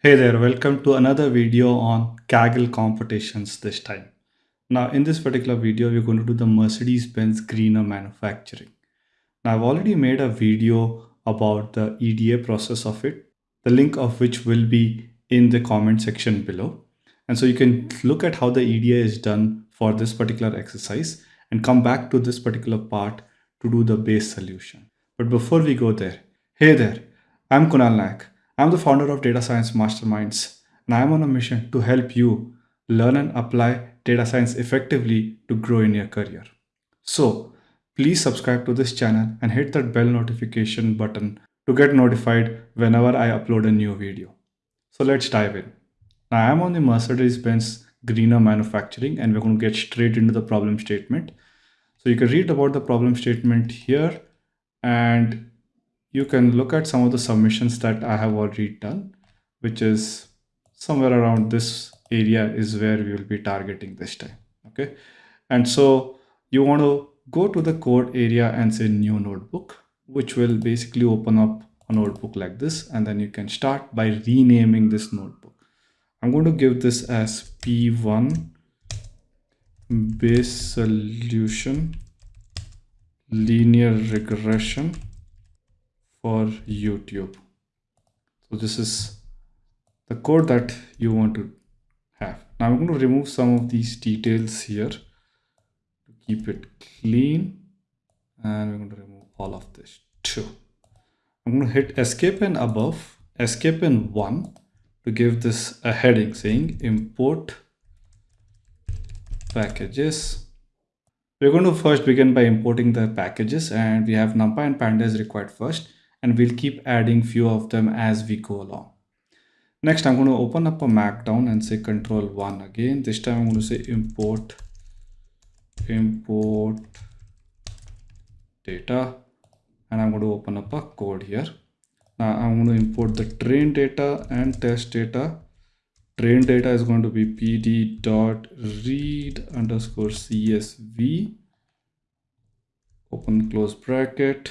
Hey there, welcome to another video on Kaggle competitions this time. Now in this particular video, we're going to do the Mercedes-Benz Greener manufacturing. Now I've already made a video about the EDA process of it, the link of which will be in the comment section below. And so you can look at how the EDA is done for this particular exercise and come back to this particular part to do the base solution. But before we go there, hey there, I'm Kunal Naik. I'm the founder of Data Science Masterminds, and I'm on a mission to help you learn and apply data science effectively to grow in your career. So please subscribe to this channel and hit that bell notification button to get notified whenever I upload a new video. So let's dive in. Now I'm on the Mercedes-Benz Greener manufacturing and we're going to get straight into the problem statement. So you can read about the problem statement here and you can look at some of the submissions that I have already done, which is somewhere around this area is where we will be targeting this time. Okay. And so you want to go to the code area and say new notebook, which will basically open up a notebook like this. And then you can start by renaming this notebook. I'm going to give this as P1 base solution linear regression for YouTube. So this is the code that you want to have. Now I'm going to remove some of these details here to keep it clean. And we're going to remove all of this too. I'm going to hit escape and above, escape and one to give this a heading saying import packages we're going to first begin by importing the packages and we have numpy and pandas required first and we'll keep adding few of them as we go along. Next, I'm going to open up a markdown and say control one again. This time I'm going to say import, import data, and I'm going to open up a code here. Now I'm going to import the train data and test data. Train data is going to be pd dot read underscore csv open close bracket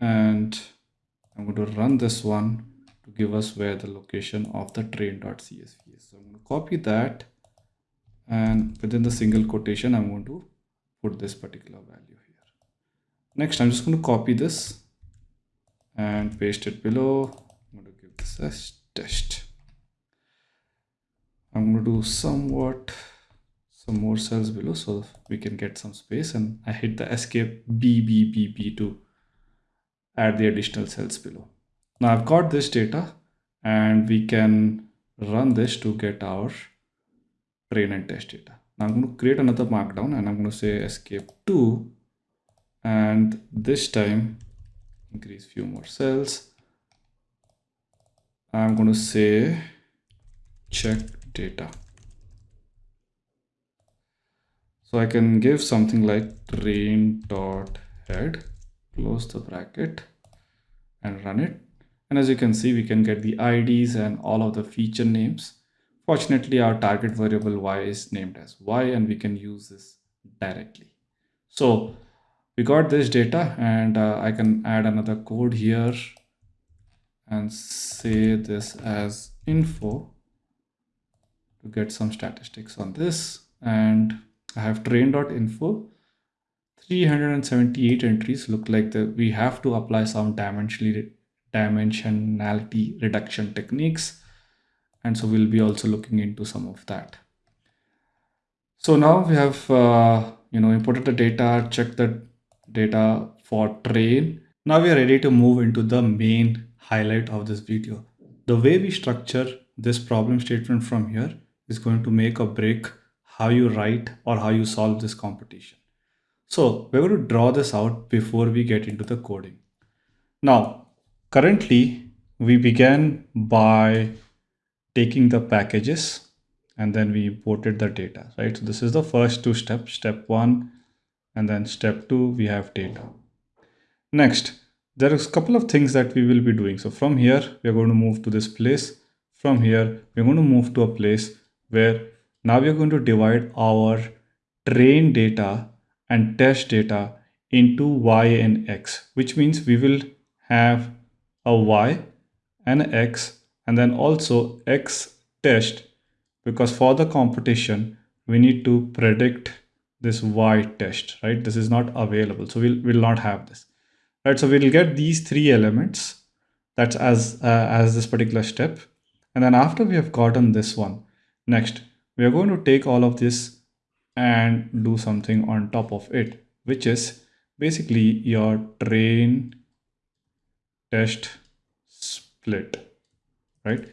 and I'm going to run this one to give us where the location of the train.csv is. So I'm going to copy that and within the single quotation, I'm going to put this particular value here. Next, I'm just going to copy this and paste it below. I'm going to give this as test. I'm going to do somewhat some more cells below so we can get some space and I hit the escape B, B, B, B to add the additional cells below. Now I've got this data and we can run this to get our train and test data. Now I'm going to create another markdown and I'm going to say escape 2 and this time increase few more cells. I'm going to say check data. So I can give something like train dot head close the bracket and run it. And as you can see we can get the IDs and all of the feature names. Fortunately our target variable y is named as y and we can use this directly. So we got this data and uh, I can add another code here and say this as info to get some statistics on this. And I have train.info 378 entries look like that we have to apply some dimensionality reduction techniques. And so we'll be also looking into some of that. So now we have uh, you know imported the data checked the data for train now we are ready to move into the main highlight of this video. The way we structure this problem statement from here is going to make or break how you write or how you solve this competition so we're going to draw this out before we get into the coding. Now, currently we began by taking the packages and then we imported the data, right? So this is the first two steps, step one, and then step two, we have data. Next, there is a couple of things that we will be doing. So from here, we're going to move to this place. From here, we're going to move to a place where now we're going to divide our train data and test data into y and x, which means we will have a y and x and then also x test because for the competition we need to predict this y test right? This is not available so we'll will not have this. Right so we'll get these three elements that's as uh, as this particular step and then after we have gotten this one next we are going to take all of this and do something on top of it which is basically your train test split right?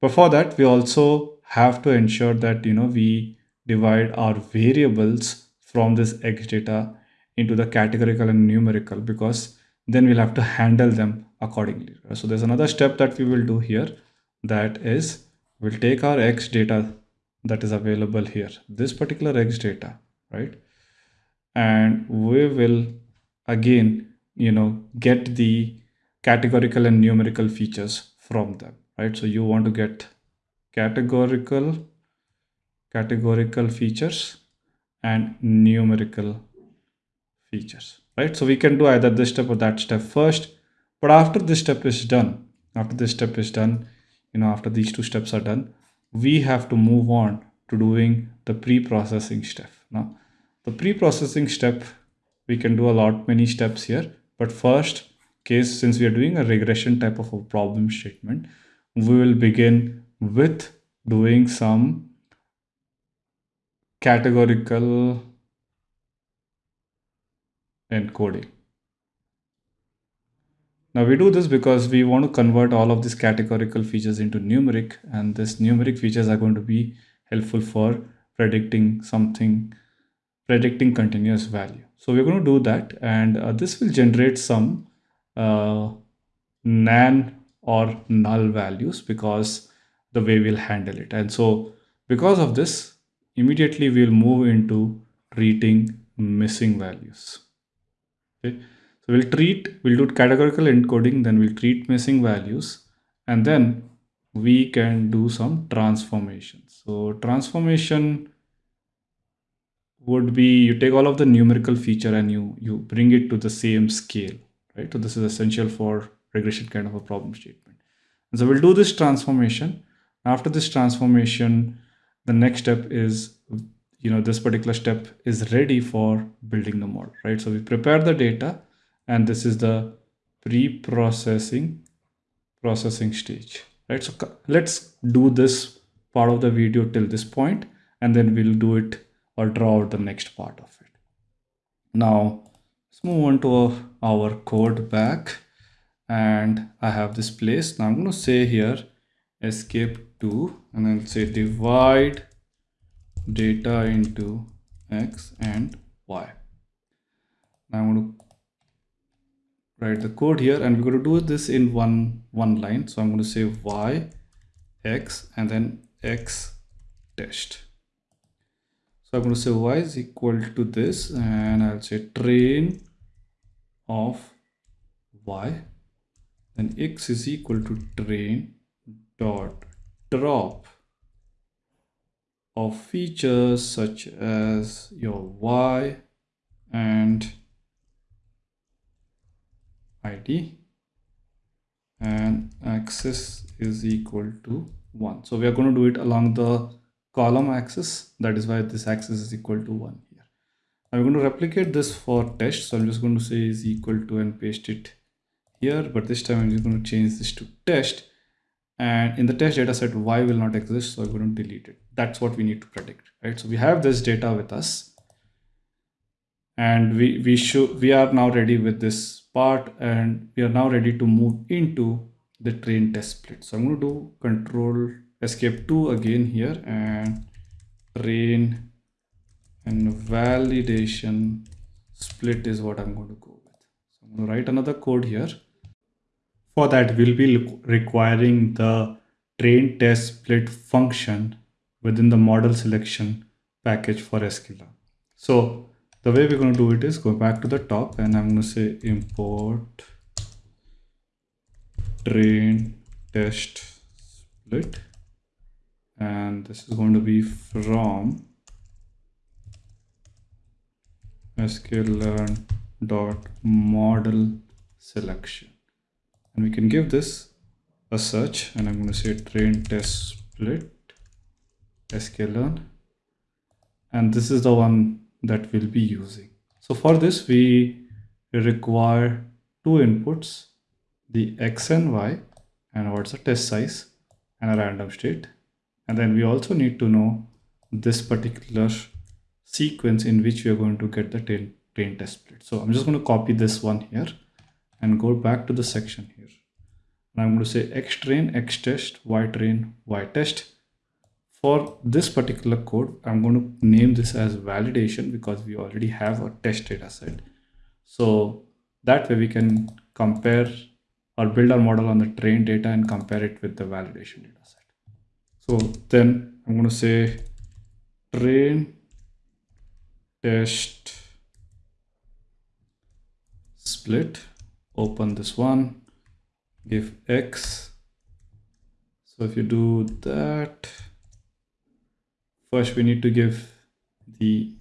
But for that we also have to ensure that you know we divide our variables from this x data into the categorical and numerical because then we'll have to handle them accordingly. So there's another step that we will do here. That is we'll take our x data that is available here. This particular x data right? And we will again you know get the categorical and numerical features from them right? So you want to get categorical categorical features and numerical features right? So we can do either this step or that step first. But after this step is done after this step is done you know after these two steps are done we have to move on to doing the pre-processing step. Now the pre-processing step we can do a lot many steps here but first case since we are doing a regression type of a problem statement we will begin with doing some categorical encoding now we do this because we want to convert all of these categorical features into numeric and this numeric features are going to be helpful for predicting something, predicting continuous value. So we're going to do that and uh, this will generate some uh, nan or null values because the way we'll handle it. And so because of this, immediately we'll move into treating missing values. Okay. We'll treat, we'll do categorical encoding, then we'll treat missing values, and then we can do some transformations. So transformation would be you take all of the numerical feature and you you bring it to the same scale, right? So this is essential for regression kind of a problem statement. And so we'll do this transformation. After this transformation, the next step is you know this particular step is ready for building the model, right? So we prepare the data and this is the pre-processing processing stage right? So let's do this part of the video till this point and then we'll do it or draw out the next part of it. Now let's move on to our code back. And I have this place. Now I'm going to say here escape to and then say divide data into x and y. Now I'm going to write the code here and we're going to do this in one one line. So i'm going to say y x and then x test so i'm going to say y is equal to this and i'll say train of y. Then x is equal to train dot drop of features such as your y and id and axis is equal to 1 so we are going to do it along the column axis. That is why this axis is equal to 1 here. I'm going to replicate this for test. So i'm just going to say is equal to and paste it here. But this time i'm just going to change this to test. And in the test data set y will not exist. So i'm going to delete it. That's what we need to predict right? So we have this data with us. And we we should we are now ready with this part and we are now ready to move into the train test split. So i'm going to do control escape 2 again here and train and validation split is what i'm going to go with. So i'm going to write another code here. For that we'll be requiring the train test split function within the model selection package for sklearn so the way we're going to do it is go back to the top and I'm going to say import train test split. And this is going to be from sklearn dot model selection. And we can give this a search and I'm going to say train test split sklearn. And this is the one that we'll be using. So for this we require two inputs the x and y and what's the test size and a random state and then we also need to know this particular sequence in which we are going to get the train, train test split. So I'm just going to copy this one here and go back to the section here. And I'm going to say x train, x test, y train, y test. For this particular code, I'm going to name this as validation because we already have a test data set. So that way we can compare or build our model on the train data and compare it with the validation data set. So then I'm going to say train test split open this one give x so if you do that first we need to give the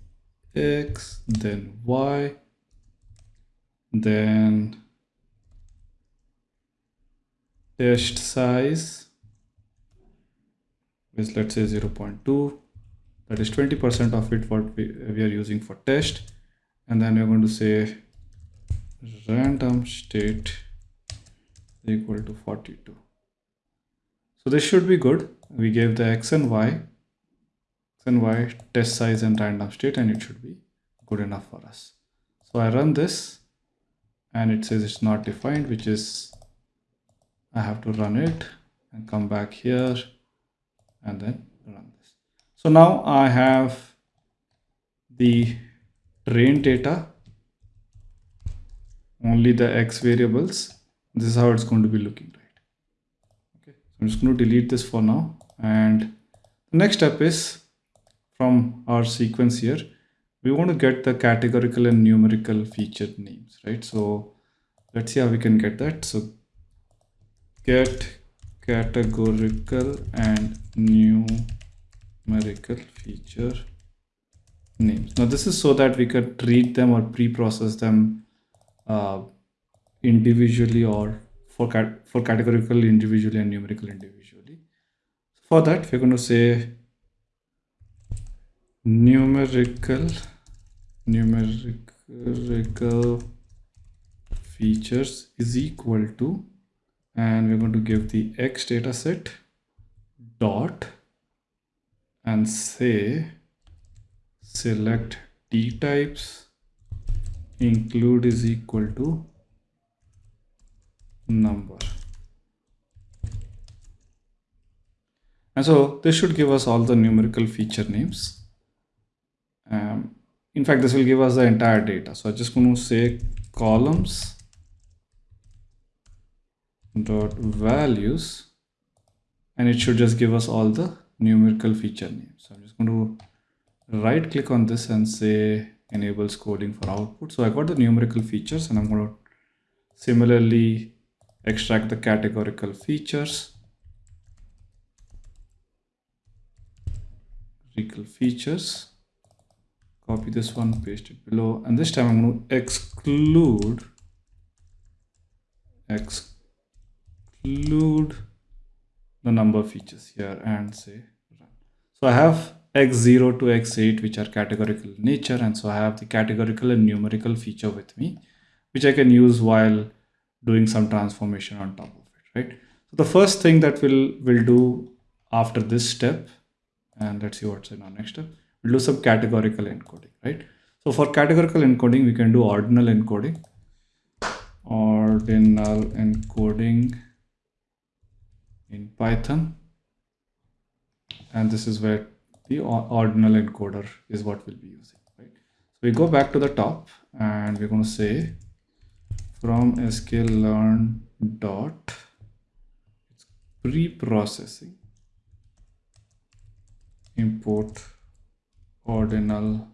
x then y then test size is let's say 0 0.2 that is 20% of it what we, we are using for test. And then we're going to say random state equal to 42 so this should be good. We gave the x and y and y test size and random state and it should be good enough for us. So i run this and it says it's not defined which is i have to run it and come back here and then run this. So now i have the train data only the x variables. This is how it's going to be looking right? Okay so i'm just going to delete this for now and the next step is from our sequence here we want to get the categorical and numerical feature names right? So let's see how we can get that. So get categorical and numerical feature names. Now this is so that we could treat them or pre-process them uh, individually or for cat for categorical individually and numerical individually. For that we're going to say numerical numerical features is equal to and we're going to give the x data set dot and say select dtypes include is equal to number. And so this should give us all the numerical feature names um, in fact this will give us the entire data. So i'm just going to say columns dot values and it should just give us all the numerical feature names. So i'm just going to right click on this and say enables coding for output. So i got the numerical features and i'm going to similarly extract the categorical features. Categorical features copy this one paste it below. And this time i'm going to exclude exclude the number features here and say run. So i have x0 to x8 which are categorical in nature. And so i have the categorical and numerical feature with me which i can use while doing some transformation on top of it, right? So the first thing that we'll, we'll do after this step, and let's see what's in our next step, we'll do some categorical encoding, right? So for categorical encoding, we can do ordinal encoding, ordinal encoding in Python. And this is where the ordinal encoder is what we'll be using, right? So we go back to the top and we're going to say from sklearn dot pre-processing import ordinal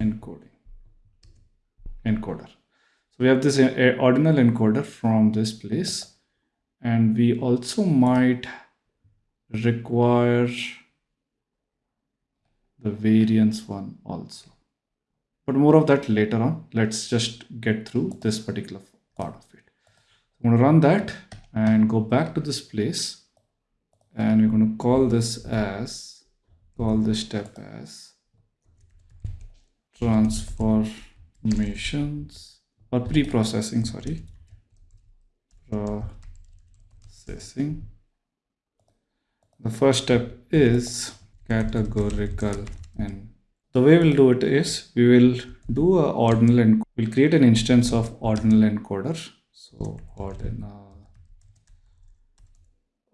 encoding encoder. So we have this uh, ordinal encoder from this place and we also might require the variance one also. But more of that later on. Let's just get through this particular part of it. I'm going to run that and go back to this place and we're going to call this as call this step as transformations or pre-processing sorry. Processing. The first step is categorical and the way we'll do it is we will do a ordinal and we'll create an instance of ordinal encoder. So ordinal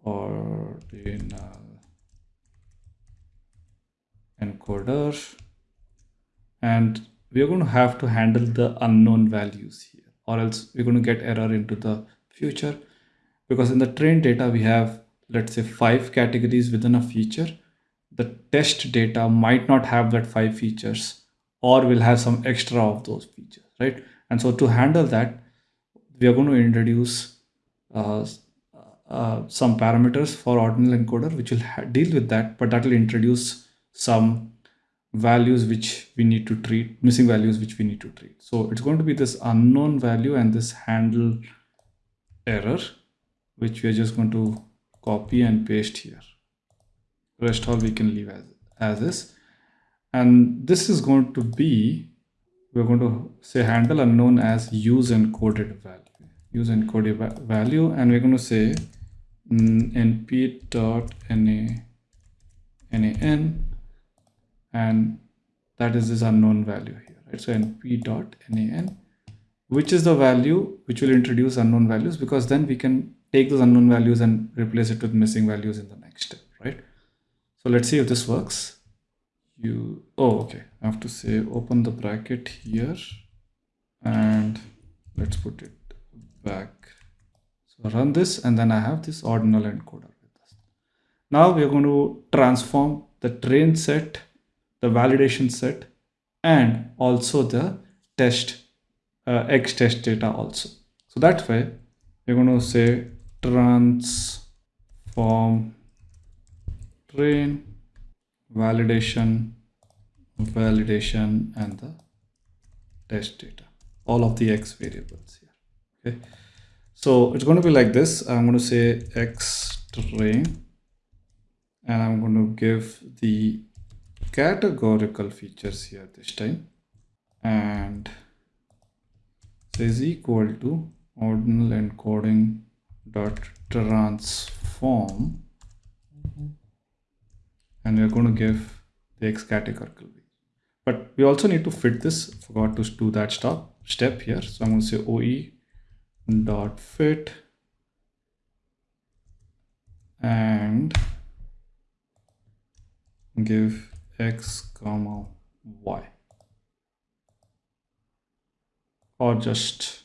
ordinal encoder and we're going to have to handle the unknown values here or else we're going to get error into the future. Because in the trained data we have let's say five categories within a feature. The test data might not have that five features or will have some extra of those features right? And so to handle that we are going to introduce uh, uh, some parameters for ordinal encoder which will deal with that but that will introduce some values which we need to treat missing values which we need to treat. So it's going to be this unknown value and this handle error which we are just going to copy and paste here. Rest all we can leave as as is. And this is going to be we're going to say handle unknown as use encoded value. Use encoded value and we're going to say mm, np dot na nan and that is this unknown value here right? So np dot nan which is the value which will introduce unknown values because then we can take those unknown values and replace it with missing values in the next step right? So let's see if this works. You oh okay. I have to say open the bracket here and let's put it back. So run this and then i have this ordinal encoder with us. Now we are going to transform the train set the validation set and also the test uh, x test data also. So that way we're going to say transform train validation validation and the test data. All of the x variables here okay? So it's going to be like this. I'm going to say x train and i'm going to give the categorical features here this time. And is equal to ordinal encoding dot transform. And we're going to give the x categorical but we also need to fit this. Forgot to do that stop step here. So i'm going to say oe dot fit. And give x comma y. Or just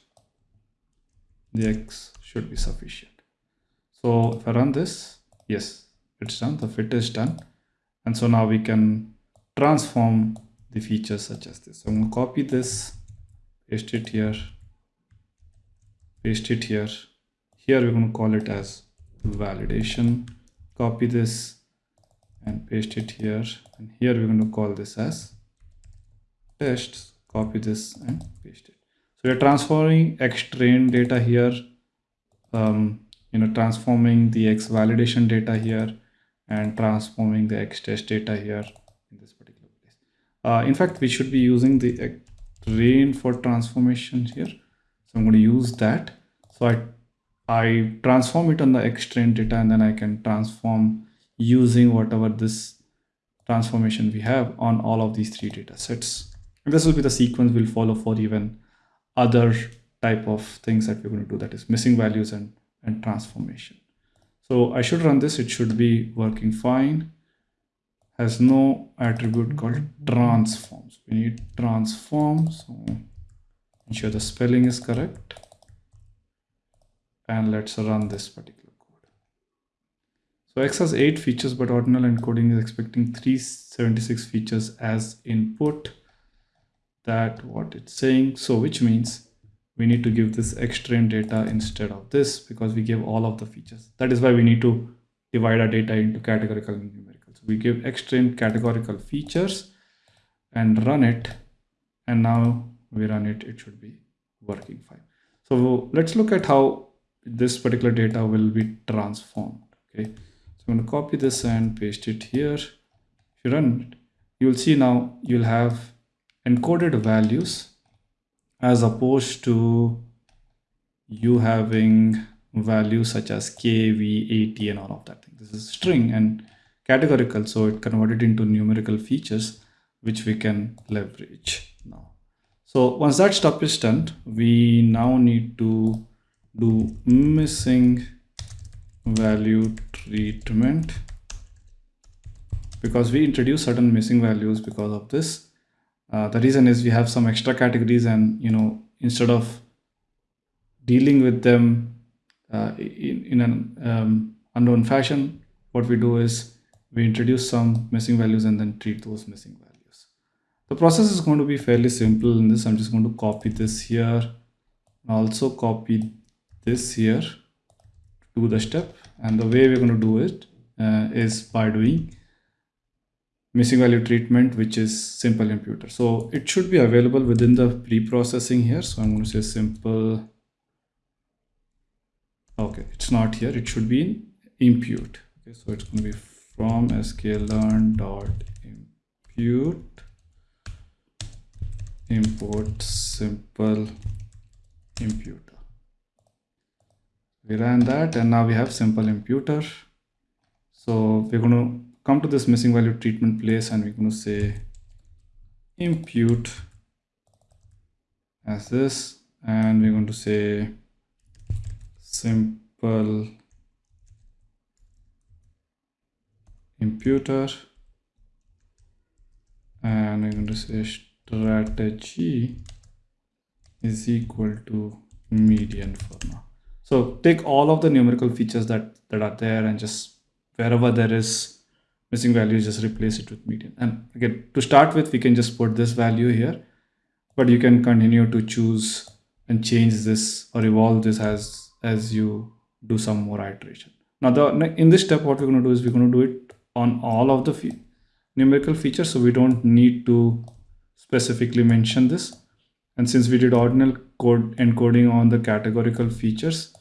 the x should be sufficient. So if i run this yes it's done the fit is done. And so now we can transform the features such as this. So i'm going to copy this paste it here paste it here. Here we're going to call it as validation. Copy this and paste it here. And here we're going to call this as test copy this and paste it. So we're transforming x train data here um, you know transforming the x validation data here and transforming the x test data here in this particular place. Uh, in fact we should be using the X train for transformation here. So i'm going to use that. So i i transform it on the x train data and then i can transform using whatever this transformation we have on all of these three data sets. And this will be the sequence we'll follow for even other type of things that we're going to do that is missing values and, and transformation. So I should run this. It should be working fine. Has no attribute called transforms. We need transform. So ensure the spelling is correct. And let's run this particular. So X has 8 features, but ordinal encoding is expecting 376 features as input. That what it's saying. So which means we need to give this X train data instead of this because we give all of the features. That is why we need to divide our data into categorical and numerical. So we give X train categorical features and run it. And now we run it, it should be working fine. So let's look at how this particular data will be transformed okay so i'm going to copy this and paste it here. If you run it you'll see now you'll have encoded values as opposed to you having values such as k v at and all of that thing. This is string and categorical so it converted into numerical features which we can leverage now. So once that stuff is done we now need to do missing value treatment because we introduce certain missing values because of this. Uh, the reason is we have some extra categories and you know instead of dealing with them uh, in, in an um, unknown fashion what we do is we introduce some missing values and then treat those missing values. The process is going to be fairly simple in this. I'm just going to copy this here also copy this here do the step and the way we're going to do it uh, is by doing missing value treatment which is simple imputer so it should be available within the pre-processing here. So i'm going to say simple. Okay it's not here. It should be in impute. Okay so it's going to be from sklearn dot impute. Import simple imputer we ran that and now we have simple imputer. So we're going to come to this missing value treatment place and we're going to say impute as this and we're going to say simple imputer. And we're going to say strategy is equal to median for now so take all of the numerical features that, that are there and just wherever there is missing value, just replace it with median. And again, to start with, we can just put this value here, but you can continue to choose and change this or evolve this as, as you do some more iteration. Now, the, in this step, what we're going to do is we're going to do it on all of the numerical features. So we don't need to specifically mention this. And since we did ordinal code encoding on the categorical features,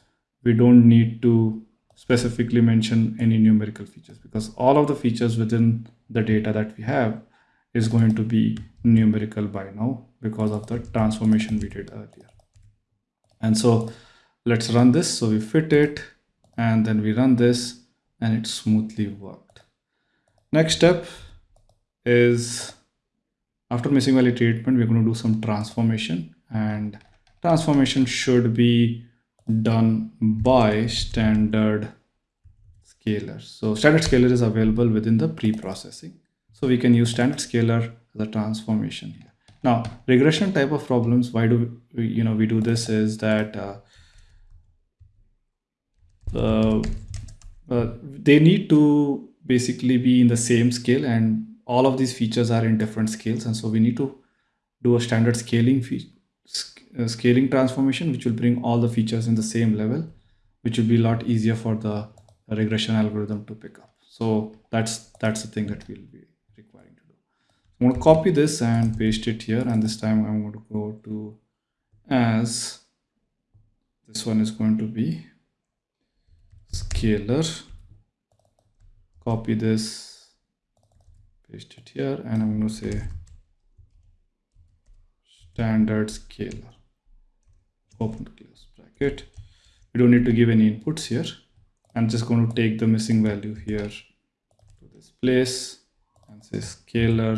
we don't need to specifically mention any numerical features because all of the features within the data that we have is going to be numerical by now because of the transformation we did earlier. And so let's run this. So we fit it and then we run this and it smoothly worked. Next step is after missing value treatment, we're going to do some transformation and transformation should be done by standard scaler. So standard scaler is available within the pre-processing. So we can use standard scaler as a transformation here. Now, regression type of problems, why do we, you know, we do this is that uh, uh, uh, they need to basically be in the same scale and all of these features are in different scales. And so we need to do a standard scaling fee uh, scaling transformation, which will bring all the features in the same level, which will be a lot easier for the regression algorithm to pick up. So that's that's the thing that we'll be requiring to do. I'm going to copy this and paste it here, and this time I'm going to go to as this one is going to be scaler. Copy this, paste it here, and I'm going to say standard scaler open close bracket. We don't need to give any inputs here. I'm just going to take the missing value here to this place and say scaler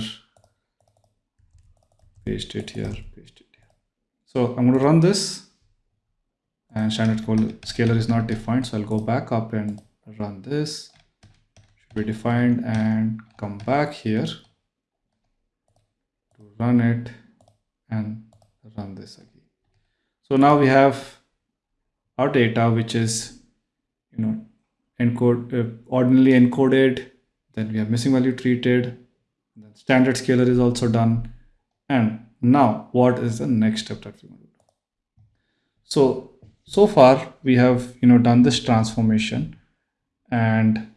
paste it here paste it here. So i'm going to run this and standard scaler is not defined so i'll go back up and run this should be defined and come back here to run it and run this again. So now we have our data which is you know encode uh, ordinarily encoded then we have missing value treated then standard scaler is also done and now what is the next step that we want to do? So so far we have you know done this transformation and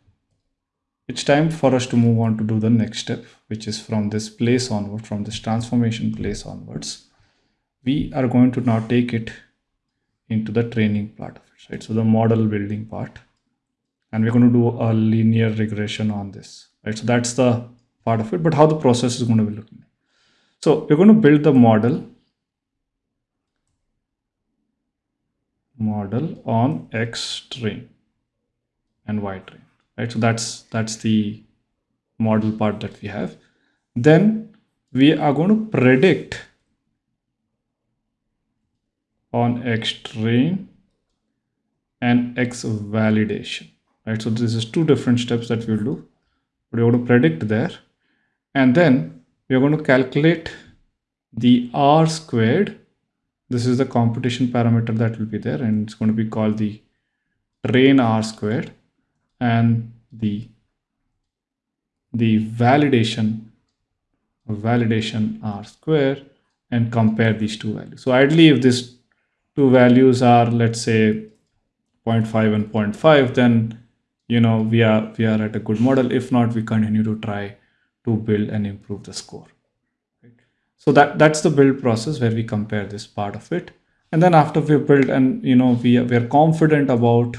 it's time for us to move on to do the next step which is from this place onward from this transformation place onwards we are going to now take it into the training part of it right? So the model building part, and we're going to do a linear regression on this, right? So that's the part of it, but how the process is going to be looking. So we're going to build the model model on X train and Y train, right? So that's that's the model part that we have. Then we are going to predict on X train and X validation, right? So this is two different steps that we'll do. We're going to predict there, and then we're going to calculate the R squared this is the computation parameter that will be there and it's going to be called the train r squared and the the validation validation r square and compare these two values. So ideally if these two values are let's say 0.5 and 0.5 then you know we are we are at a good model. If not we continue to try to build and improve the score. So that that's the build process where we compare this part of it. And then after we build and you know we we are confident about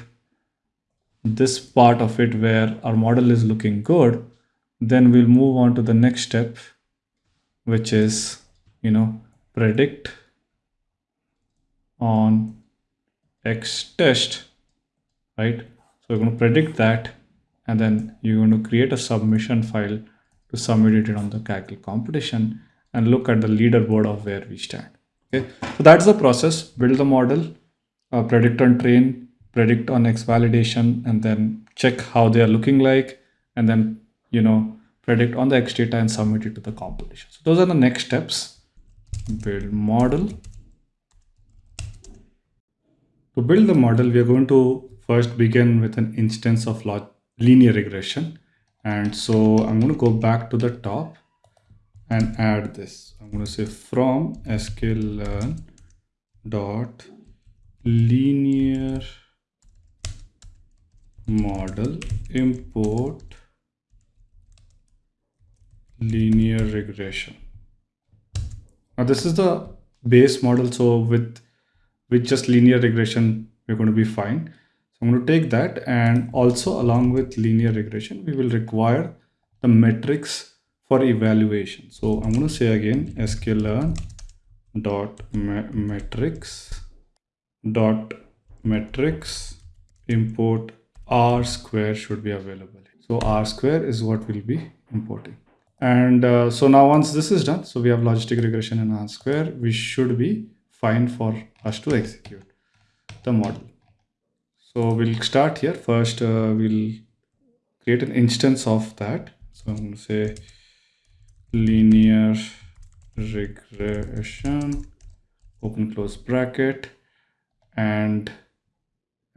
this part of it where our model is looking good, then we'll move on to the next step, which is you know predict on X test, right? So we're going to predict that and then you're going to create a submission file to submit it on the Kaggle competition and look at the leaderboard of where we stand. Okay, so that's the process. Build the model, uh, predict and train, predict on X validation, and then check how they are looking like, and then you know predict on the X data and submit it to the competition. So those are the next steps. Build model. To build the model, we are going to first begin with an instance of linear regression. And so I'm going to go back to the top and add this. I'm going to say from sklearn dot linear model import linear regression. Now this is the base model. So with with just linear regression, we're going to be fine. So I'm going to take that and also along with linear regression, we will require the metrics for evaluation. So I'm going to say again sklearn dot metrics dot metrics import r square should be available. So r square is what we'll be importing. And uh, so now once this is done, so we have logistic regression in r square, we should be fine for us to execute the model. So we'll start here. First, uh, we'll create an instance of that. So I'm going to say linear regression open close bracket and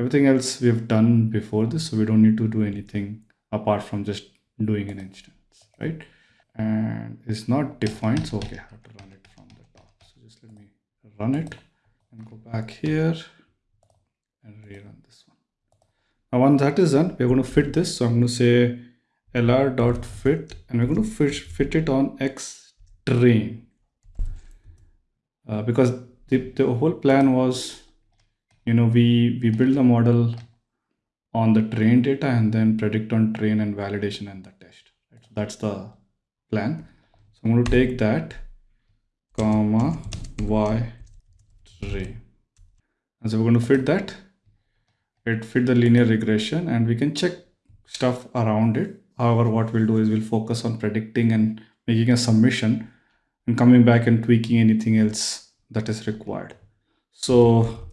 everything else we've done before this so we don't need to do anything apart from just doing an instance right? And it's not defined so okay i have to run it from the top. So just let me run it and go back here and rerun this one. Now once that is done we're going to fit this. So i'm going to say lr dot fit and we're going to fit, fit it on x train. Uh, because the, the whole plan was you know we we build the model on the train data and then predict on train and validation and the test right? so that's the plan so i'm going to take that comma y train and so we're going to fit that it fit the linear regression and we can check stuff around it However, what we'll do is we'll focus on predicting and making a submission and coming back and tweaking anything else that is required. So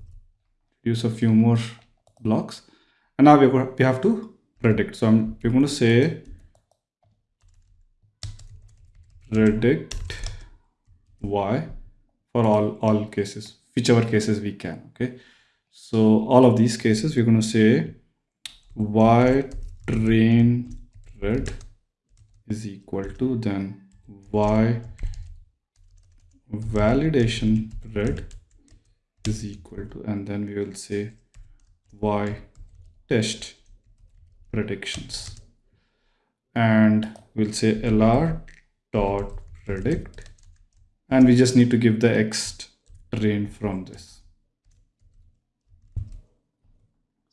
use a few more blocks. And now we have to predict. So I'm, we're going to say predict y for all, all cases, whichever cases we can. Okay. So all of these cases, we're going to say y train red is equal to then y validation red is equal to and then we will say y test predictions. And we'll say lr dot predict. And we just need to give the x train from this.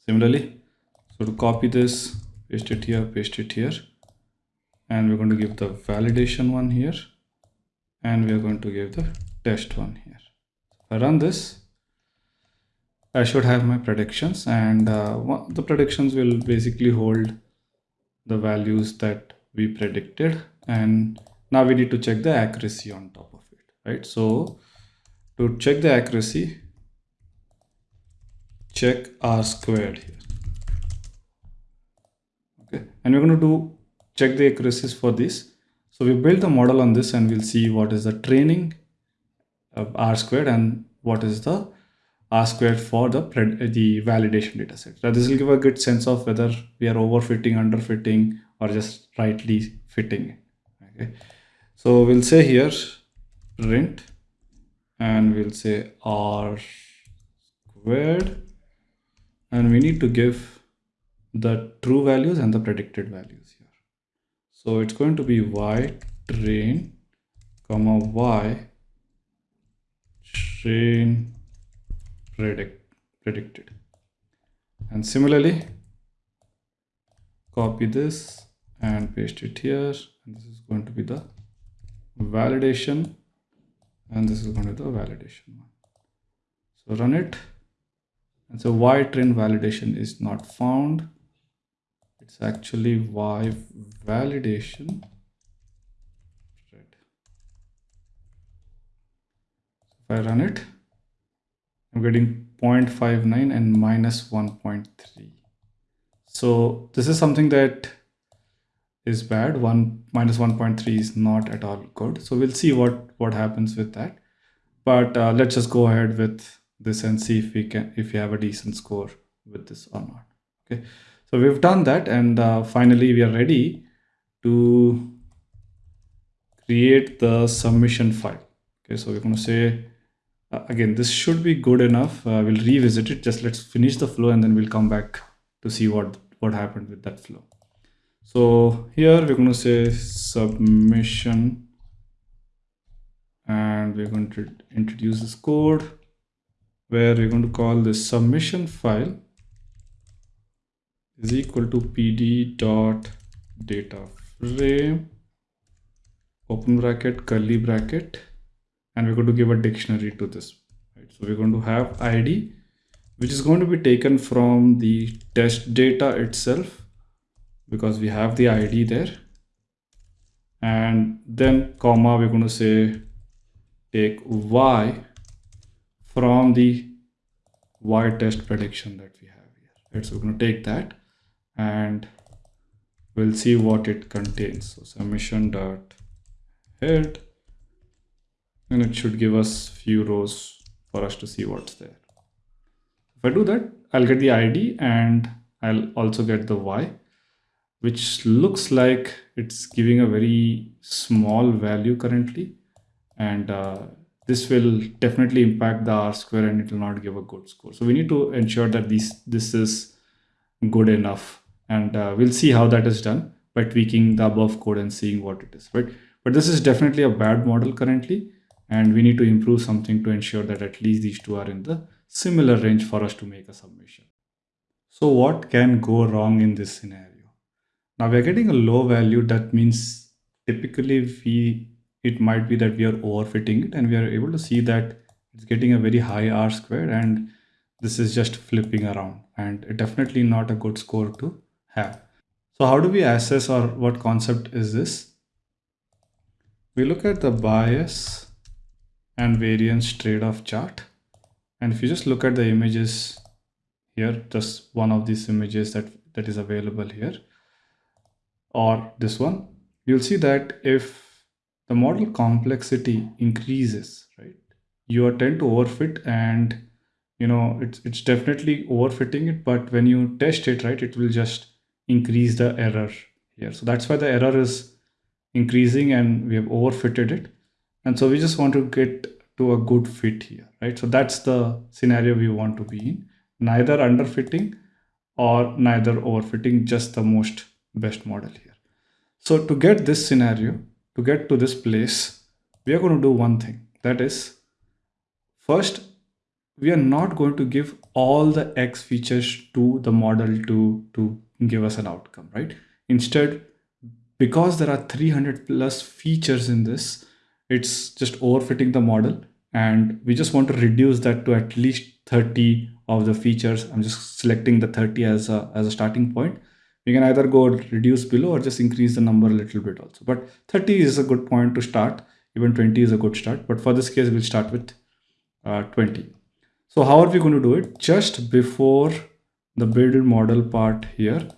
Similarly so to copy this paste it here paste it here. And we're going to give the validation one here. And we're going to give the test one here. If i run this i should have my predictions and uh, the predictions will basically hold the values that we predicted and now we need to check the accuracy on top of it right? So to check the accuracy check r squared here. Okay and we're going to do check the accuracies for this. So we built a model on this and we'll see what is the training of r squared and what is the r squared for the the validation data set now this will give a good sense of whether we are overfitting underfitting or just rightly fitting. Okay. So we'll say here print and we'll say r squared. And we need to give the true values and the predicted values here. So it's going to be y train comma y train predict predicted. And similarly copy this and paste it here. And this is going to be the validation. And this is going to be the validation one. So run it. And so y train validation is not found? It's actually y validation. Right. If i run it i'm getting 0.59 and minus 1.3 so this is something that is bad. 1 minus 1.3 is not at all good. So we'll see what what happens with that. But uh, let's just go ahead with this and see if we can if we have a decent score with this or not. Okay. So we've done that and uh, finally we are ready to create the submission file. Okay. So we're going to say uh, again this should be good enough. Uh, we'll revisit it. Just let's finish the flow and then we'll come back to see what what happened with that flow. So here we're going to say submission. And we're going to introduce this code where we're going to call this submission file is equal to pd dot data frame open bracket curly bracket and we're going to give a dictionary to this right? So we're going to have id which is going to be taken from the test data itself because we have the id there. And then comma we're going to say take y from the y test prediction that we have here right? So we're going to take that and we'll see what it contains. So submission dot head and it should give us few rows for us to see what's there. If i do that i'll get the id and i'll also get the y which looks like it's giving a very small value currently. And uh, this will definitely impact the r square and it will not give a good score. So we need to ensure that this this is good enough. And uh, we'll see how that is done by tweaking the above code and seeing what it is right? But this is definitely a bad model currently and we need to improve something to ensure that at least these two are in the similar range for us to make a submission so what can go wrong in this scenario now we're getting a low value that means typically we it might be that we are overfitting it and we are able to see that it's getting a very high r square and this is just flipping around and definitely not a good score to have. So how do we assess or what concept is this? We look at the bias and variance trade-off chart. And if you just look at the images here, just one of these images that, that is available here, or this one, you'll see that if the model complexity increases, right? You tend to overfit and you know it's it's definitely overfitting it, but when you test it, right, it will just increase the error here. So that's why the error is increasing and we have overfitted it. And so we just want to get to a good fit here, right? So that's the scenario we want to be in. Neither underfitting or neither overfitting, just the most best model here. So to get this scenario, to get to this place, we are going to do one thing. That is, first, we are not going to give all the X features to the model to, to give us an outcome, right? Instead, because there are 300 plus features in this, it's just overfitting the model. And we just want to reduce that to at least 30 of the features. I'm just selecting the 30 as a, as a starting point. We can either go reduce below or just increase the number a little bit also. But 30 is a good point to start. Even 20 is a good start. But for this case, we'll start with uh, 20. So how are we going to do it? Just before the build model part here,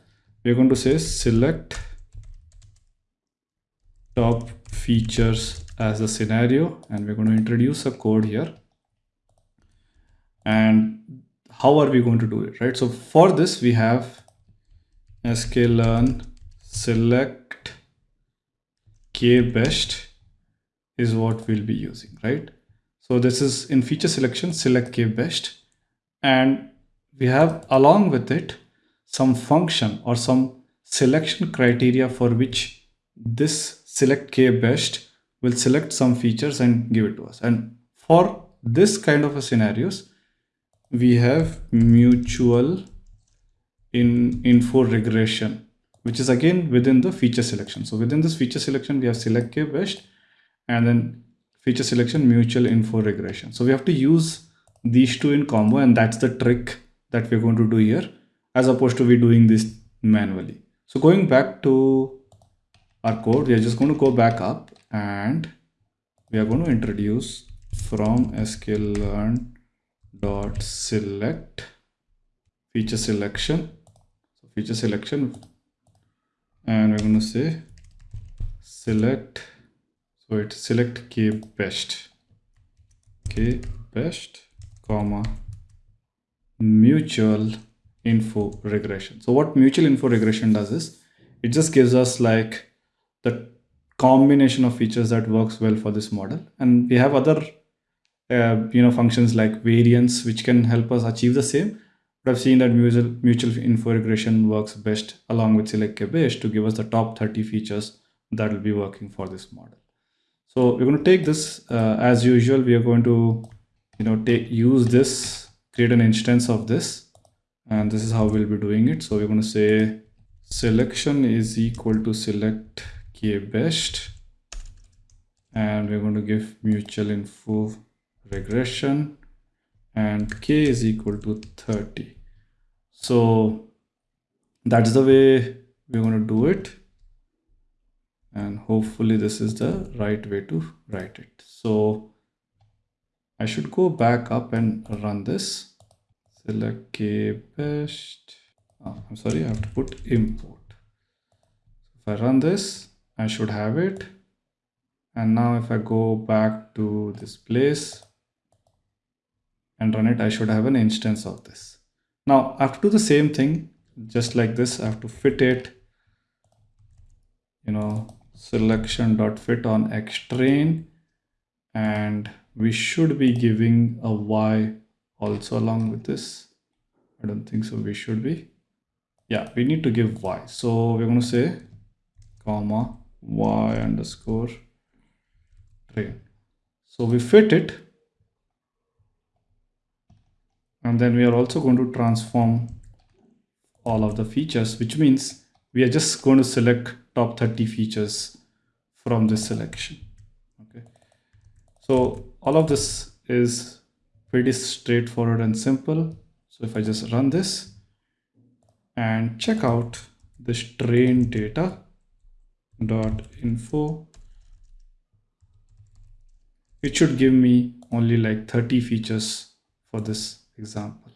we're going to say select top features as a scenario and we're going to introduce a code here. And how are we going to do it right? So for this we have sklearn select k best is what we'll be using right? So this is in feature selection select k best and we have along with it some function or some selection criteria for which this select k best will select some features and give it to us. And for this kind of a scenarios we have mutual in info regression which is again within the feature selection. So within this feature selection we have select k best and then feature selection mutual info regression. So we have to use these two in combo and that's the trick that we're going to do here as opposed to we doing this manually. So going back to our code we are just going to go back up and we are going to introduce from sklearn dot select feature selection. So feature selection and we're going to say select so it's select k best k best comma mutual info regression. So what mutual info regression does is it just gives us like the combination of features that works well for this model. And we have other uh, you know functions like variance which can help us achieve the same. But i've seen that mutual mutual info regression works best along with select k best to give us the top 30 features that will be working for this model. So we're going to take this uh, as usual we are going to you know take use this create an instance of this and this is how we'll be doing it. So we're going to say selection is equal to select k best. And we're going to give mutual info regression. And k is equal to 30 so that's the way we're going to do it. And hopefully this is the right way to write it. So I should go back up and run this. Select k best. Oh, I'm sorry I have to put import. If I run this I should have it and now if I go back to this place and run it, I should have an instance of this. Now I have to do the same thing, just like this. I have to fit it, you know, selection dot fit on xtrain, and we should be giving a y also along with this. I don't think so. We should be. Yeah, we need to give y. So we're going to say comma y underscore train. So we fit it and then we are also going to transform all of the features which means we are just going to select top 30 features from this selection. Okay. So all of this is pretty straightforward and simple. So if i just run this and check out this train data dot info it should give me only like 30 features for this example.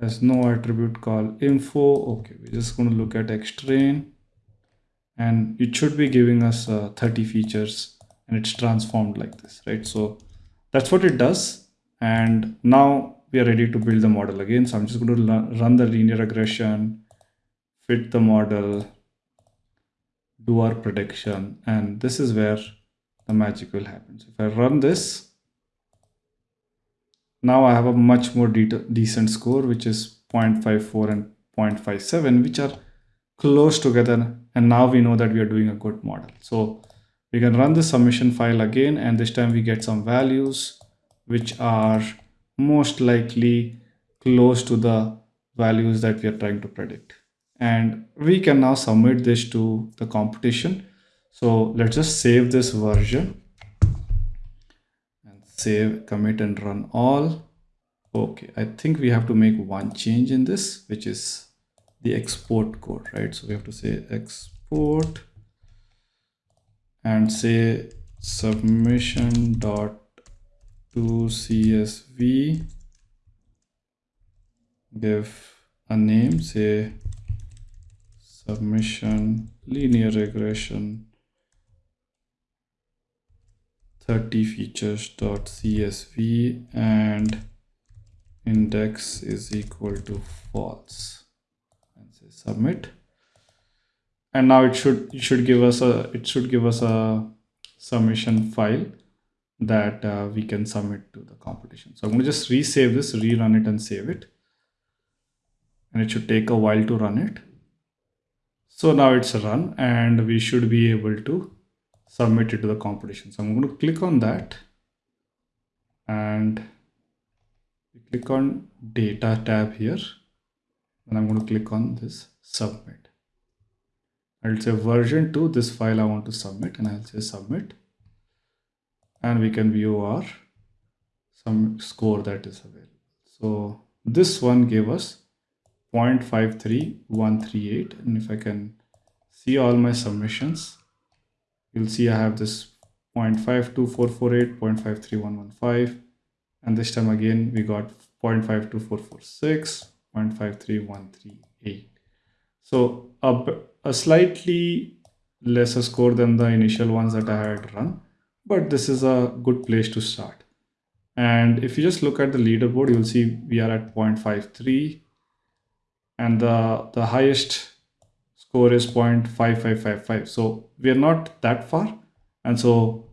Has no attribute called info. Okay we're just going to look at xtrain and it should be giving us uh, 30 features and it's transformed like this right? So that's what it does. And now we are ready to build the model again. So i'm just going to run the linear regression fit the model do our prediction and this is where the magic will happen so if i run this now I have a much more de decent score, which is 0.54 and 0.57, which are close together. And now we know that we are doing a good model. So we can run the submission file again, and this time we get some values, which are most likely close to the values that we are trying to predict and we can now submit this to the competition. So let's just save this version and save commit and run all. Okay i think we have to make one change in this which is the export code right? So we have to say export and say submission dot to csv give a name say submission linear regression 30 features dot csv and index is equal to false. And say submit. And now it should it should give us a it should give us a submission file that uh, we can submit to the competition. So i'm going to just resave this rerun it and save it. And it should take a while to run it so now it's run and we should be able to submit it to the competition. So i'm going to click on that and click on data tab here. And i'm going to click on this submit. I'll say version 2 this file I want to submit and I'll say submit. And we can view our some score that is available. So this one gave us 0.53138 and if I can see all my submissions you'll see I have this 0.52448 0.53115 and this time again we got 0.52446 0.53138 so a, a slightly lesser score than the initial ones that I had run, but this is a good place to start. And if you just look at the leaderboard, you'll see we are at 0.53 and the, the highest score is 0.5555. So we are not that far. And so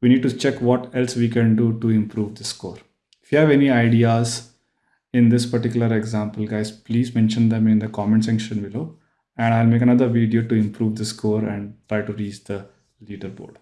we need to check what else we can do to improve the score. If you have any ideas in this particular example, guys, please mention them in the comment section below and I'll make another video to improve the score and try to reach the leaderboard.